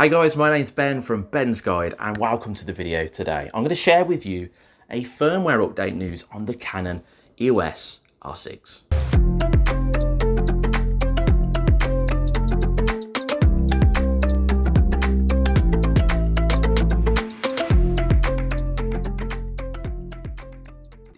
Hi guys, my name's Ben from Ben's Guide and welcome to the video today. I'm going to share with you a firmware update news on the Canon EOS R6.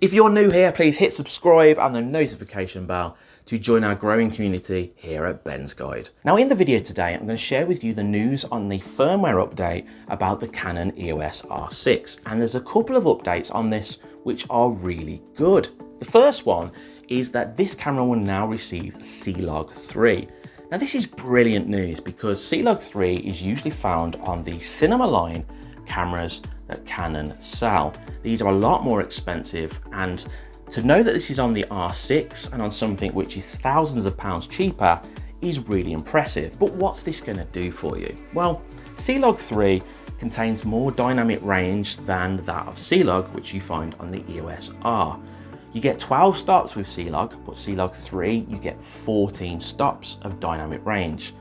If you're new here, please hit subscribe and the notification bell to join our growing community here at Ben's Guide. Now in the video today, I'm going to share with you the news on the firmware update about the Canon EOS R6. And there's a couple of updates on this which are really good. The first one is that this camera will now receive C-Log 3. Now this is brilliant news because C-Log 3 is usually found on the cinema line cameras Canon sell. These are a lot more expensive and to know that this is on the R6 and on something which is thousands of pounds cheaper is really impressive. But what's this going to do for you? Well, C-Log 3 contains more dynamic range than that of C-Log, which you find on the EOS R. You get 12 stops with C-Log, but C-Log 3, you get 14 stops of dynamic range.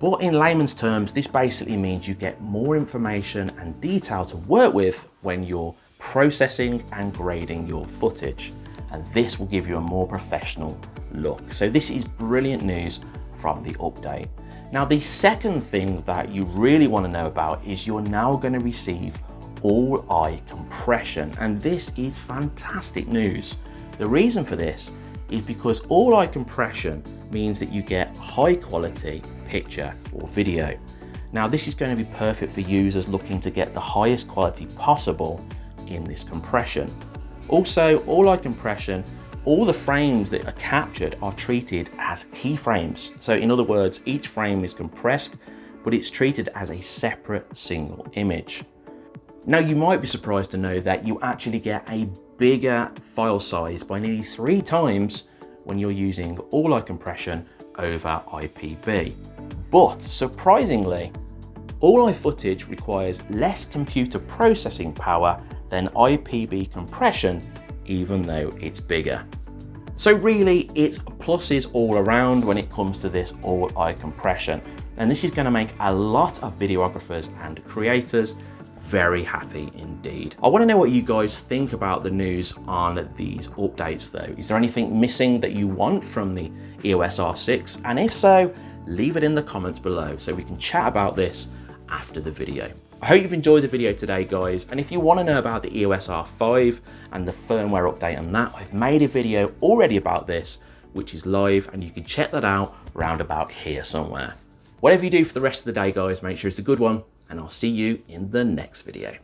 But in layman's terms, this basically means you get more information and detail to work with when you're processing and grading your footage. And this will give you a more professional look. So this is brilliant news from the update. Now, the second thing that you really want to know about is you're now going to receive ALL-I compression. And this is fantastic news. The reason for this is because ALL-I compression means that you get high quality picture or video. Now this is going to be perfect for users looking to get the highest quality possible in this compression. Also, ALL-I compression, all the frames that are captured are treated as keyframes. So in other words, each frame is compressed, but it's treated as a separate single image. Now you might be surprised to know that you actually get a bigger file size by nearly three times when you're using ALL-I compression over IPB. But surprisingly, ALL-I footage requires less computer processing power than IPB compression, even though it's bigger. So really, it's pluses all around when it comes to this ALL-I compression. And this is gonna make a lot of videographers and creators very happy indeed. I wanna know what you guys think about the news on these updates though. Is there anything missing that you want from the EOS R6? And if so, leave it in the comments below so we can chat about this after the video. I hope you've enjoyed the video today guys and if you want to know about the EOS R5 and the firmware update on that I've made a video already about this which is live and you can check that out round about here somewhere. Whatever you do for the rest of the day guys make sure it's a good one and I'll see you in the next video.